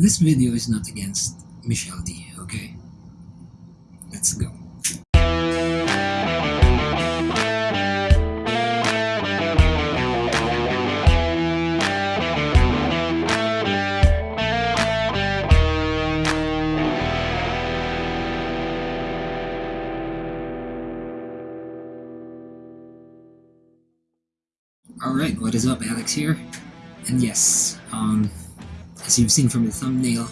this video is not against Michelle Dy, okay? Let's go. Alright, what is up? Alex here. And yes, um, as you've seen from the thumbnail,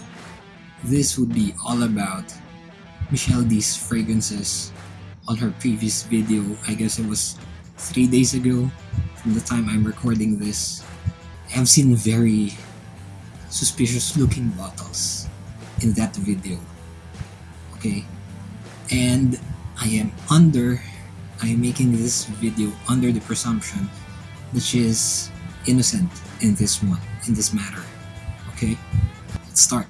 this would be all about Michelle Dy's fragrances on her previous video. I guess it was three days ago from the time I'm recording this. I've seen very suspicious looking bottles in that video. Okay? And I am under, I am making this video under the presumption that she is innocent in this one, in this matter. Okay? Let's start.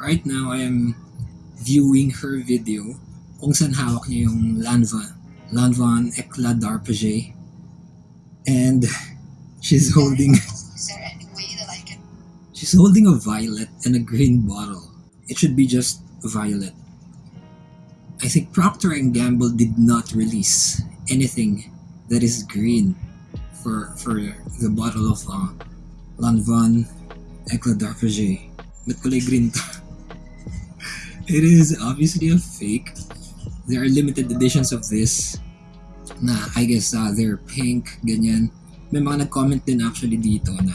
Right now, I am viewing her video kung saan hawak niya yung Lanvin, Lanvin Eclat d'Arpège. And she's holding Is there any way that I can she's holding a violet and a green bottle. It should be just violet. I think Procter and Gamble did not release anything that is green for for the bottle of uh, Lanvin Eclat. Ba't kulay green to? It is obviously a fake. There are limited editions of this na I guess uh, they're pink, ganyan. May mga nag-comment din actually dito na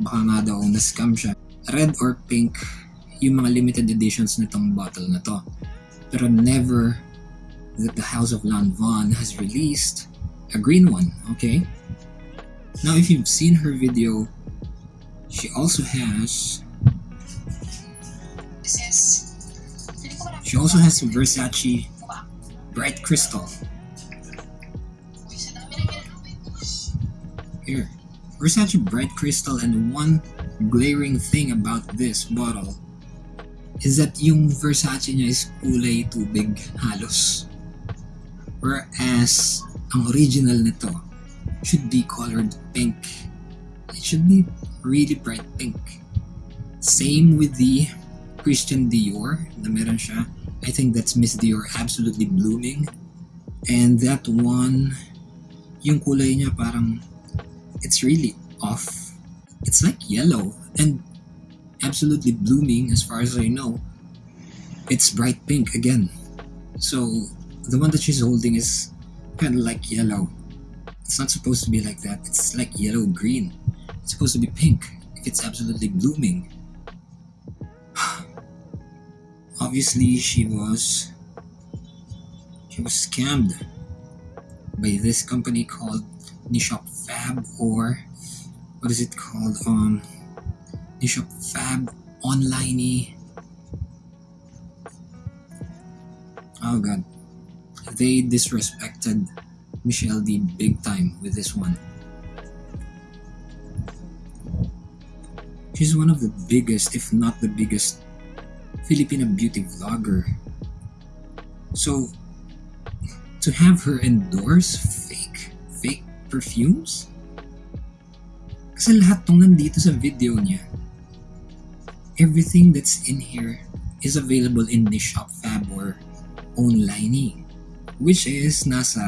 baka nga daw na-scam siya. Red or pink yung mga limited editions nitong bottle na to. Pero never that the House of Lanvin has released a green one, okay? Now if you've seen her video, she also has she also has Versace Diba? Bright Crystal. Here, Versace Bright Crystal and one glaring thing about this bottle is that yung Versace niya is kulay tubig halos. Whereas, ang original nito should be colored pink. It should be really bright pink. Same with the Christian Dior na meron siya. I think that's Miss Dior Absolutely Blooming. And that one, yung kulay niya parang it's really off. It's like yellow and absolutely blooming as far as I know. It's bright pink again. So the one that she's holding is kind of like yellow. It's not supposed to be like that. It's like yellow green. It's supposed to be pink it's absolutely blooming. Obviously, she was she was scammed by this company called Nishop Fab or what is it called? Um, Nishop Fab Online. Oh god, they disrespected Michelle Dy big time with this one. She's one of the biggest, if not the biggest, Filipino beauty vlogger. So, to have her endorse fake, fake perfumes? Kasi lahat tong nandito sa video niya, everything that's in here is available in the Shop Fab or online which is nasa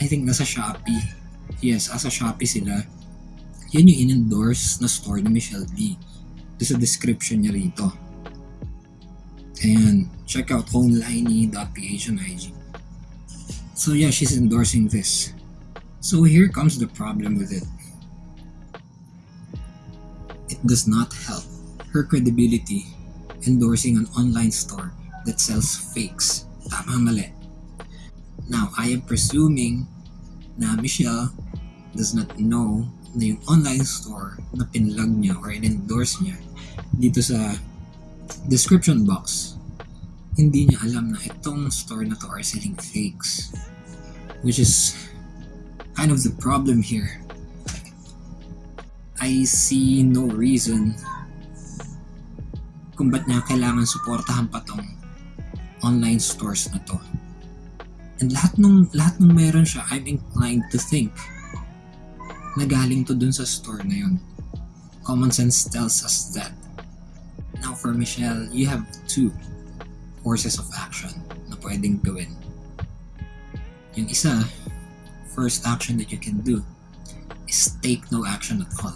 I think nasa Shopee. Yes, asa Shopee sila. Yan yung in-endorse na store ni Michelle Dy. Doon sa description niya rito. And check out onliney.ph on IG. So yeah, she's endorsing this. So here comes the problem with it. It does not help her credibility endorsing an online store that sells fakes. Tama mali. Now, I am presuming na Michelle does not know na yung online store na pinlog niya or in-endorse niya dito sa description box hindi niya alam na itong store na to are selling fakes which is kind of the problem here I see no reason kung ba't niya kailangan suportahan pa tong online stores na to. And lahat nung, lahat nung meron siya, I'm inclined to think na galing to dun sa store na yun. Common sense tells us that Now for Michelle, you have two courses of action na pwedeng gawin. Yung isa, first action that you can do is take no action at all.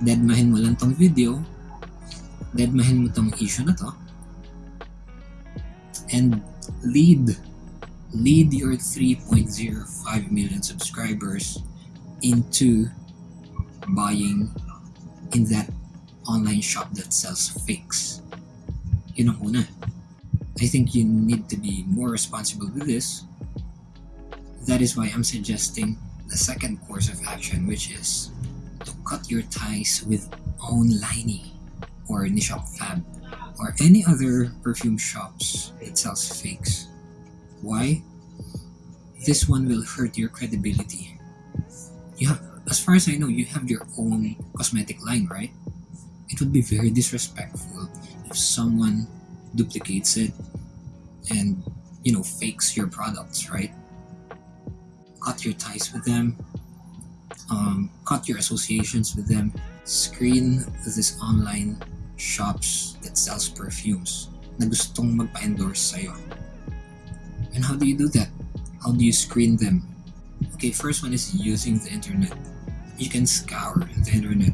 Deadmahin mo lang tong video, deadmahin mo tong issue na to, and lead lead your 3.05 million subscribers into buying in that online shop that sells fakes. Yun ang una. I think you need to be more responsible with this. That is why I'm suggesting the second course of action, which is to cut your ties with Onliney or Nishop Fab or any other perfume shops that sells fakes. Why? This one will hurt your credibility. You have, as far as I know, you have your own cosmetic line, right? It would be very disrespectful if someone duplicates it and you know fakes your products, right? Cut your ties with them, um, cut your associations with them, screen this online shops that sells perfumes na gustong magpa-endorse sa'yo. And how do you do that? How do you screen them? Okay, first one is using the internet. You can scour the internet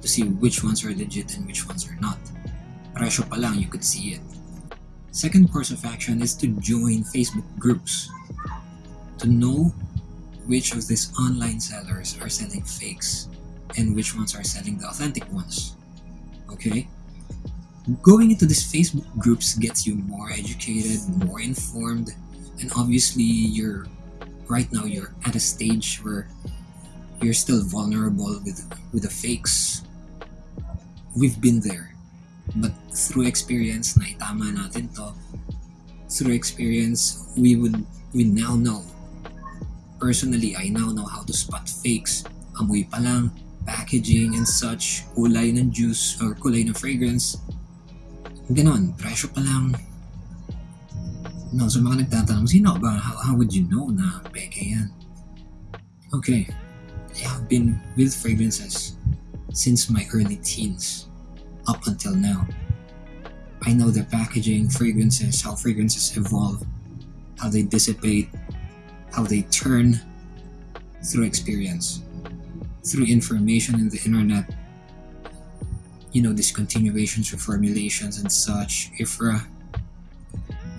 to see which ones are legit and which ones are not. Presyo pa lang, you could see it. Second course of action is to join Facebook groups to know which of these online sellers are selling fakes and which ones are selling the authentic ones. Okay? Going into these Facebook groups gets you more educated, more informed, and obviously you're right now you're at a stage where you're still vulnerable with with the fakes. We've been there. But through experience, naitama natin to. Through experience, we would we now know. Personally, I now know how to spot fakes. Amoy pa lang, packaging and such, kulay ng juice or kulay ng fragrance. Ganon, presyo pa lang. No, so mga nagtatanong, sino ba? How, how would you know na peke yan? Okay, I have been with fragrances since my early teens up until now. I know their packaging, fragrances, how fragrances evolve, how they dissipate, how they turn through experience, through information in the internet, you know, discontinuations, reformulations, and such. IFRA. Uh,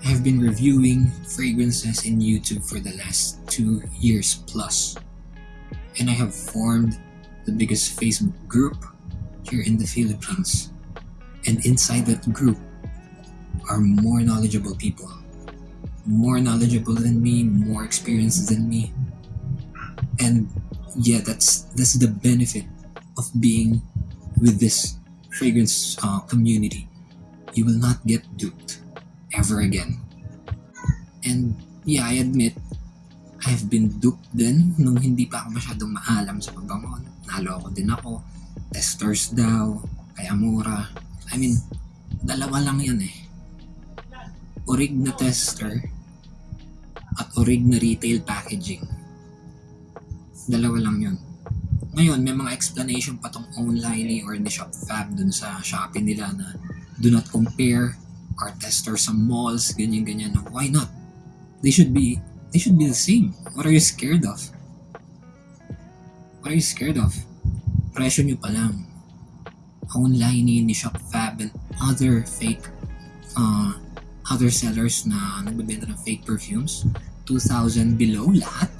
I have been reviewing fragrances in YouTube for the last two years plus, and I have formed the biggest Facebook group here in the Philippines. And inside that group are more knowledgeable people. More knowledgeable than me, more experienced than me. And yeah, that's that's the benefit of being with this fragrance uh, community. You will not get duped ever again. And yeah, I admit, I have been duped din nung hindi pa ako masyadong maalam sa pabangon. Naloko din ako. Testers daw, kay Amora. I mean, dalawa lang yan eh. Orig na tester at orig na retail packaging. Dalawa lang yun. Ngayon, may mga explanation pa tong online or the shop fab dun sa Shopee nila na do not compare our tester sa malls, ganyan-ganyan. Why not? They should be they should be the same. What are you scared of? What are you scared of? Presyo nyo pa lang. Online ni Shop Fab and other fake uh, other sellers na nagbebenta ng fake perfumes 2,000 below lahat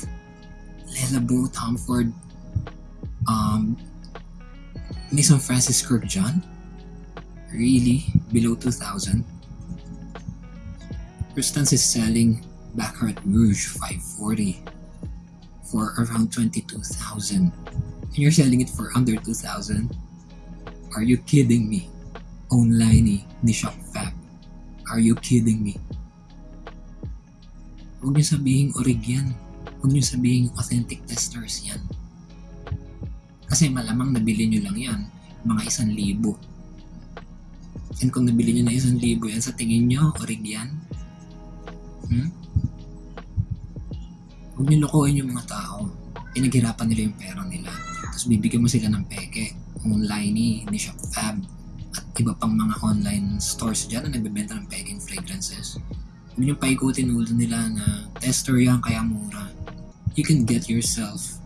Le Labo, Tom Ford um, Maison Francis Kurkdjian really below 2,000 Constance is selling Baccarat Rouge 540 for around 22,000 and you're selling it for under 2,000 are you kidding me? Online ni Shop Fab are you kidding me? Huwag niyo sabihin orig yan. Huwag niyo sabihin authentic testers yan. Kasi malamang nabili niyo lang yan mga isang libo. And kung nabili niyo na isang libo yan sa tingin niyo orig yan hmm? Huwag niyo lokohin yung mga tao. Pinaghirapan nila yung pera nila. Tapos bibigyan mo sila ng peke. Online ni, ni Shop Fab. At iba pang mga online stores dyan na nagbebenta ng pegging fragrances. Yun yung paikutin ulo nila na tester yan kaya mura. You can get yourself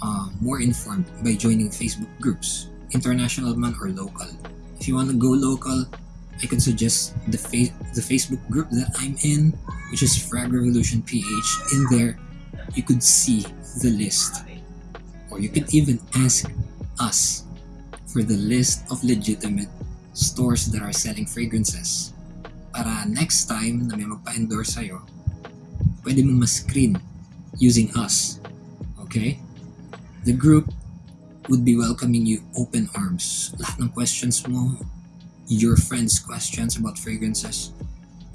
uh, more informed by joining Facebook groups, international man or local. If you want to go local, I could suggest the fa- the Facebook group that I'm in, which is Frag Revolution PH. In there, you could see the list, or you could even ask us for the list of legitimate stores that are selling fragrances. Para next time na may magpa-endorse sa'yo, pwede mo ma-screen using us. Okay? The group would be welcoming you open arms. Lahat ng questions mo, your friends' questions about fragrances,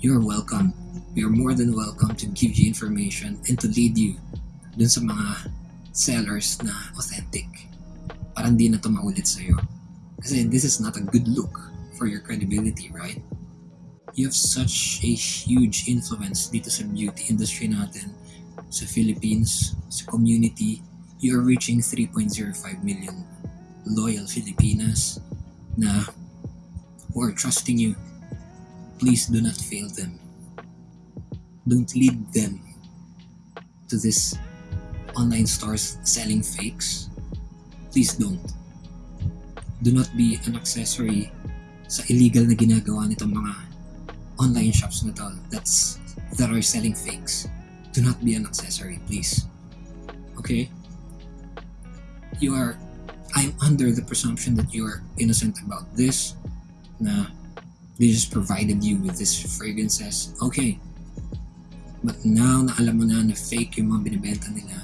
you're welcome. We are more than welcome to give you information and to lead you dun sa mga sellers na authentic. Para hindi na to maulit sa'yo. Kasi this is not a good look for your credibility, right? You have such a huge influence dito sa beauty industry natin, sa Philippines, sa community. You are reaching 3.05 million loyal Filipinas na who are trusting you. Please do not fail them. Don't lead them to this online stores selling fakes. Please don't. Do not be an accessory sa illegal na ginagawa nitong mga online shops na to that's that are selling fakes. Do not be an accessory, please. Okay? You are I'm under the presumption that you are innocent about this na they just provided you with this fragrances. Okay. But now na alam mo na na fake yung mga binibenta nila,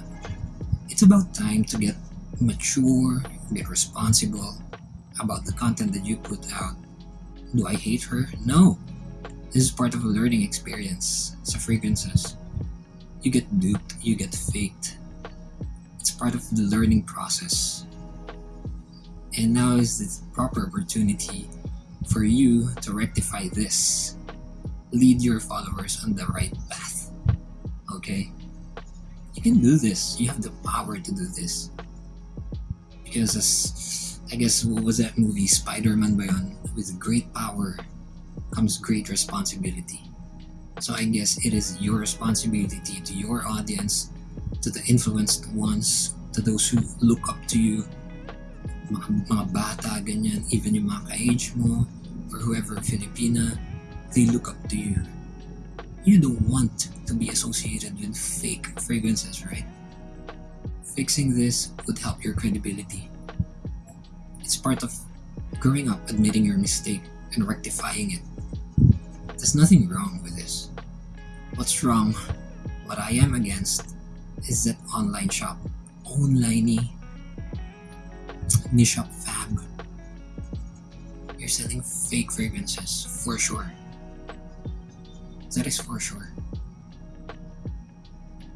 it's about time to get mature, get responsible about the content that you put out. Do I hate her? No. This is part of a learning experience sa fragrances. You get duped, you get faked. It's part of the learning process. And now is the proper opportunity for you to rectify this. Lead your followers on the right path. Okay? You can do this. You have the power to do this. Because as I guess what was that movie? Spider-Man ba yun? With great power comes great responsibility. So I guess it is your responsibility to your audience, to the influenced ones, to those who look up to you, mga, mga bata, ganyan, even yung mga ka-age mo, or whoever Filipina, they look up to you. You don't want to be associated with fake fragrances, right? Fixing this would help your credibility. It's part of growing up, admitting your mistake, and rectifying it. There's nothing wrong with this. What's wrong, what I am against, is that online shop, online niche shop selling fake fragrances, for sure. That is for sure.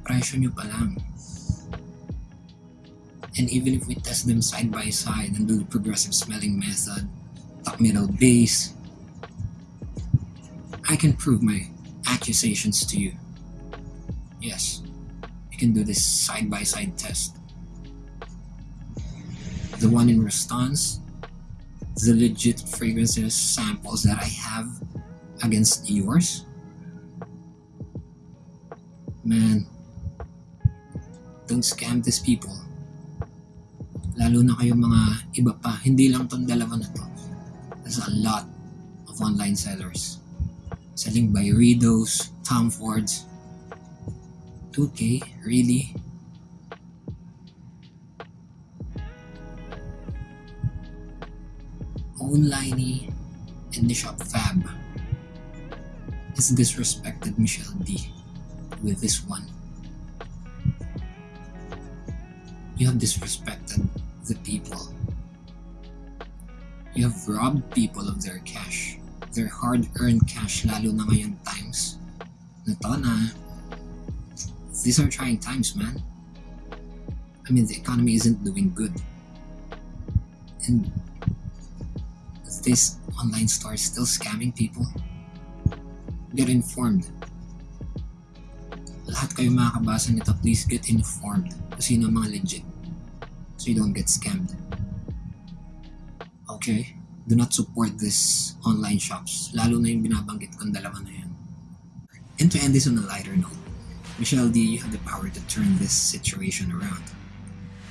Presyo nyo pa lang. And even if we test them side by side and do the progressive smelling method, top middle base, I can prove my accusations to you. Yes, you can do this side by side test. The one in response, the legit fragrances samples that I have against yours. Man, don't scam these people. Lalo na kayong mga iba pa, hindi lang tong dalawa na to. There's a lot of online sellers. Selling by Ridos, Tom Fords. 2K? Really? Online and the shop Fab has disrespected Michelle Dy with this one. You have disrespected the people. You have robbed people of their cash, their hard-earned cash lalo na ngayon times. Na to na, these are trying times, man. I mean, the economy isn't doing good. And this online store is still scamming people. Get informed. Lahat kayo makakabasa nito, please get informed kung sino mga legit. So you don't get scammed. Okay? do not support this online shops, lalo na yung binabanggit kong dalawa na yan. And to end this on a lighter note, Michelle Dy, you have the power to turn this situation around.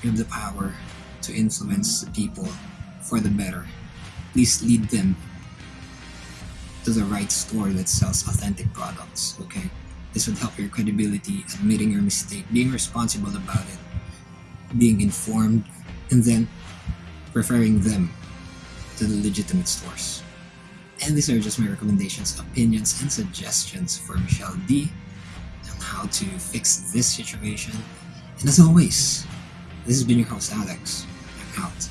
You have the power to influence the people for the better. Please lead them to the right store that sells authentic products, okay? This would help your credibility, admitting your mistake, being responsible about it, being informed, and then referring them to the legitimate stores. And these are just my recommendations, opinions, and suggestions for Michelle Dy on how to fix this situation. And as always, this has been your host, Alex. I'm out.